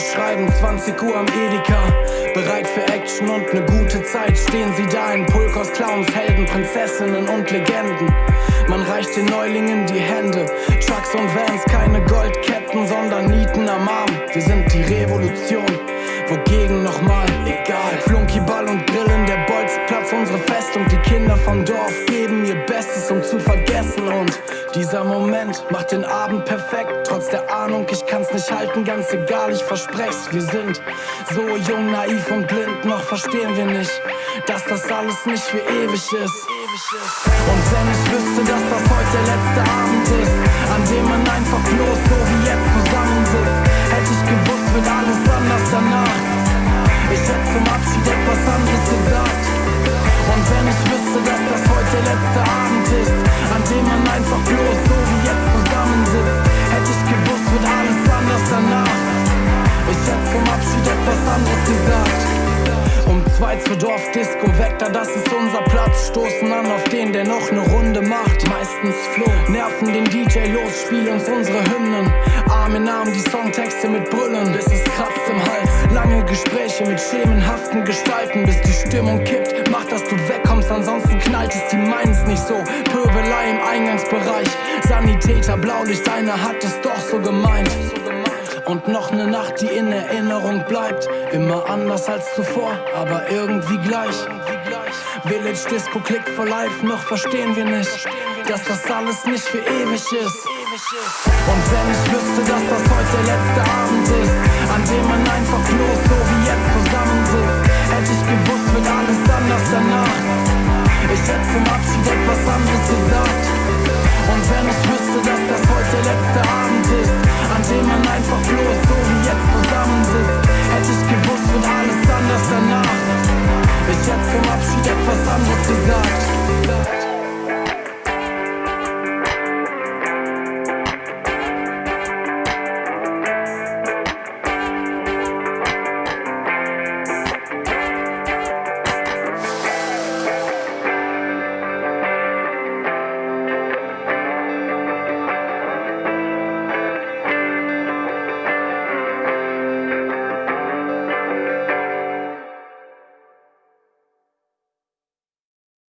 20 Uhr am Edeka. Bereit für Action und ne gute Zeit. Stehen sie da in Pulk aus Clowns, Helden, Prinzessinnen und Legenden. Man reicht den Neulingen die Hände. Trucks und Vans, keine Goldketten, sondern Nieten am Arm. Wir sind die Revolution. Wogegen nochmal, egal. Flunkyball und Grillen, der Bolzplatz, unsere Festung. Die Kinder vom Dorf dieser Moment macht den Abend perfekt. Trotz der Ahnung, ich kann's nicht halten, ganz egal, ich versprech's. Wir sind so jung, naiv und blind, noch verstehen wir nicht, dass das alles nicht für ewig ist. Und wenn ich wüsste, dass das heute der letzte Abend ist, an dem man einfach bloß so wie jetzt zusammensitzt, hätte ich gewusst, wird alles anders danach. Ich hätte zum Abschied etwas anderes gesagt. Und wenn ich wüsste, dass das heute der letzte Abend ist, Zwei zur Dorfdisco, weg da, das ist unser Platz. Stoßen an auf den, der noch ne Runde macht. Meistens Flo, nerven den DJ los, spiel uns unsere Hymnen. Arm in Arm die Songtexte mit Brüllen, bis es kratzt im Hals. Lange Gespräche mit schemenhaften Gestalten, bis die Stimmung kippt. Mach, dass du wegkommst, ansonsten knallt es, die meinen's nicht so. Pöbelei im Eingangsbereich, Sanitäter, Blaulicht, einer hat es doch so gemeint. Und noch ne Nacht, die in Erinnerung bleibt. Immer anders als zuvor, aber irgendwie gleich. Village Disco Click for Life, noch verstehen wir nicht, dass das alles nicht für ewig ist. Und wenn ich wüsste, dass das heute der letzte Abend ist, an